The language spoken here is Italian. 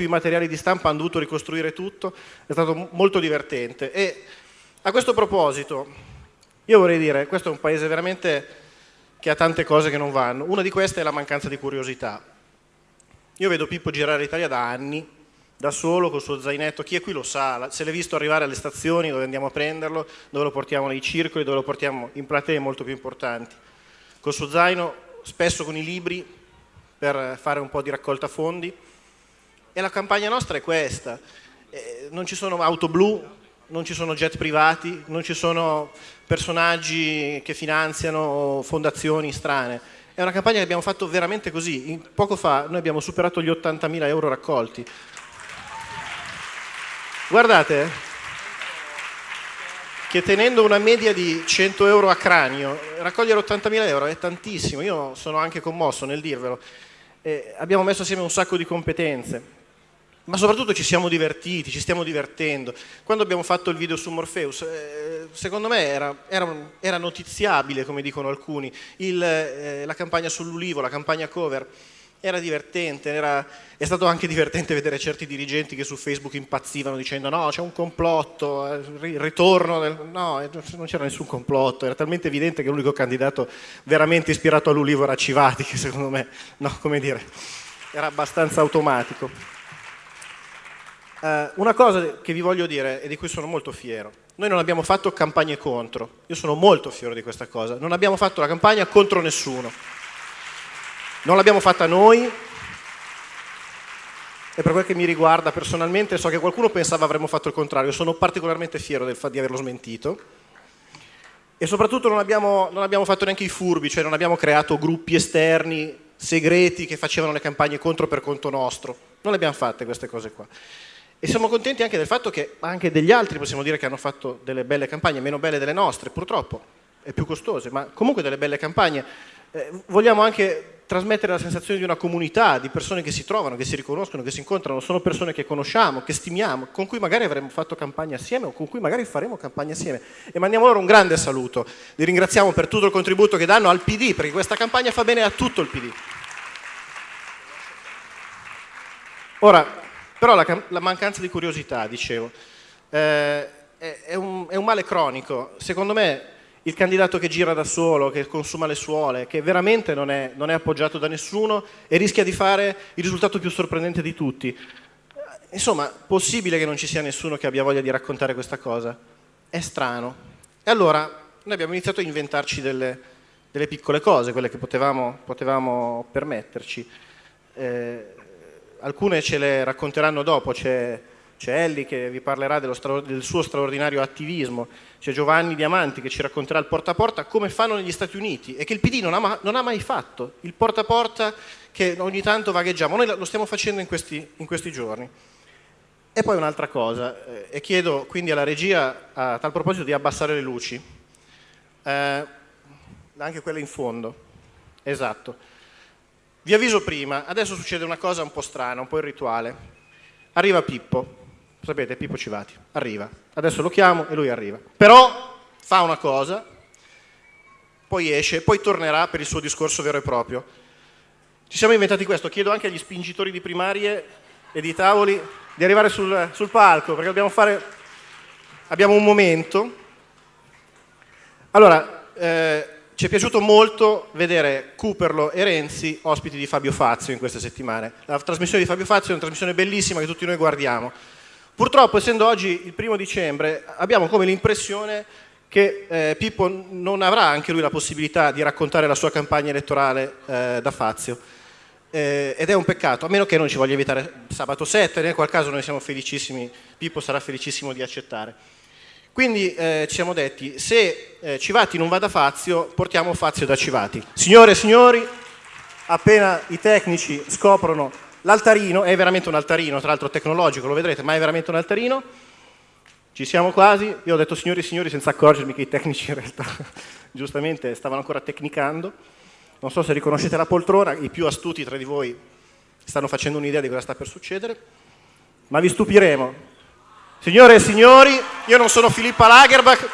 i materiali di stampa, hanno dovuto ricostruire tutto, è stato molto divertente. E a questo proposito, io vorrei dire, questo è un paese veramente che ha tante cose che non vanno, una di queste è la mancanza di curiosità. Io vedo Pippo girare l'Italia da anni, da solo, col suo zainetto, chi è qui lo sa, se l'è visto arrivare alle stazioni dove andiamo a prenderlo, dove lo portiamo nei circoli, dove lo portiamo in platee molto più importanti. Col suo zaino, spesso con i libri, per fare un po' di raccolta fondi, e la campagna nostra è questa. Eh, non ci sono auto blu, non ci sono jet privati, non ci sono personaggi che finanziano fondazioni strane. È una campagna che abbiamo fatto veramente così. In, poco fa noi abbiamo superato gli 80.000 euro raccolti. Guardate che tenendo una media di 100 euro a cranio, raccogliere 80.000 euro è tantissimo. Io sono anche commosso nel dirvelo. Eh, abbiamo messo assieme un sacco di competenze ma soprattutto ci siamo divertiti, ci stiamo divertendo. Quando abbiamo fatto il video su Morpheus, eh, secondo me era, era, era, notiziabile, come dicono alcuni, il, eh, la campagna sull'ulivo, la campagna cover, era divertente, era, è stato anche divertente vedere certi dirigenti che su Facebook impazzivano dicendo no, c'è un complotto, il ritorno, del... no, eh, non c'era nessun complotto, era talmente evidente che l'unico candidato veramente ispirato all'ulivo era Civati, che secondo me, no, come dire, era abbastanza automatico. Uh, una cosa che vi voglio dire e di cui sono molto fiero, noi non abbiamo fatto campagne contro, io sono molto fiero di questa cosa, non abbiamo fatto la campagna contro nessuno, non l'abbiamo fatta noi. E per quel che mi riguarda personalmente so che qualcuno pensava avremmo fatto il contrario, sono particolarmente fiero del, di averlo smentito. E soprattutto non abbiamo, non abbiamo fatto neanche i furbi, cioè non abbiamo creato gruppi esterni segreti che facevano le campagne contro per conto nostro, non le abbiamo fatte queste cose qua. E siamo contenti anche del fatto che anche degli altri possiamo dire che hanno fatto delle belle campagne, meno belle delle nostre, purtroppo, e più costose, ma comunque delle belle campagne. Eh, vogliamo anche trasmettere la sensazione di una comunità, di persone che si trovano, che si riconoscono, che si incontrano, sono persone che conosciamo, che stimiamo, con cui magari avremmo fatto campagna assieme o con cui magari faremo campagna assieme. E mandiamo loro un grande saluto. Li ringraziamo per tutto il contributo che danno al PD, perché questa campagna fa bene a tutto il PD. Ora, però la, la mancanza di curiosità, dicevo, eh, è, è, un, è un male cronico. Secondo me il candidato che gira da solo, che consuma le suole, che veramente non è, non è, appoggiato da nessuno e rischia di fare il risultato più sorprendente di tutti. Insomma, possibile che non ci sia nessuno che abbia voglia di raccontare questa cosa? È strano. E allora noi abbiamo iniziato a inventarci delle, delle piccole cose, quelle che potevamo, potevamo permetterci. Eh, alcune ce le racconteranno dopo, c'è Elli che vi parlerà del suo straordinario attivismo, c'è Giovanni Diamanti che ci racconterà il porta a porta come fanno negli Stati Uniti e che il PD non ha, non ha mai fatto, il porta a porta che ogni tanto vagheggiamo, noi lo stiamo facendo in questi, in questi giorni. E poi un'altra cosa, eh, e chiedo quindi alla regia a tal proposito di abbassare le luci, eh, anche quelle in fondo, esatto. Vi avviso prima, adesso succede una cosa un po' strana, un po' irrituale. Arriva Pippo, sapete Pippo Civati, arriva. Adesso lo chiamo e lui arriva. Però fa una cosa, poi esce, poi tornerà per il suo discorso vero e proprio. Ci siamo inventati questo, chiedo anche agli spingitori di primarie e di tavoli di arrivare sul, sul palco, perché dobbiamo fare... Abbiamo un momento. Allora, eh, ci è piaciuto molto vedere Cooperlo e Renzi ospiti di Fabio Fazio in queste settimane. La trasmissione di Fabio Fazio è una trasmissione bellissima che tutti noi guardiamo. Purtroppo, essendo oggi il primo dicembre, abbiamo come l'impressione che eh, Pippo non avrà anche lui la possibilità di raccontare la sua campagna elettorale eh, da Fazio. Eh, ed è un peccato, a meno che non ci voglia evitare sabato 7, nel qual caso noi siamo felicissimi, Pippo sarà felicissimo di accettare. Quindi eh, ci siamo detti, se eh, Civati non va da Fazio, portiamo Fazio da Civati. Signore e signori, appena i tecnici scoprono l'altarino, è veramente un altarino, tra l'altro tecnologico, lo vedrete, ma è veramente un altarino, ci siamo quasi, io ho detto signori e signori senza accorgermi che i tecnici in realtà giustamente stavano ancora tecnicando, non so se riconoscete la poltrona, i più astuti tra di voi stanno facendo un'idea di cosa sta per succedere, ma vi stupiremo, Signore e signori, io non sono Filippa Lagerbach,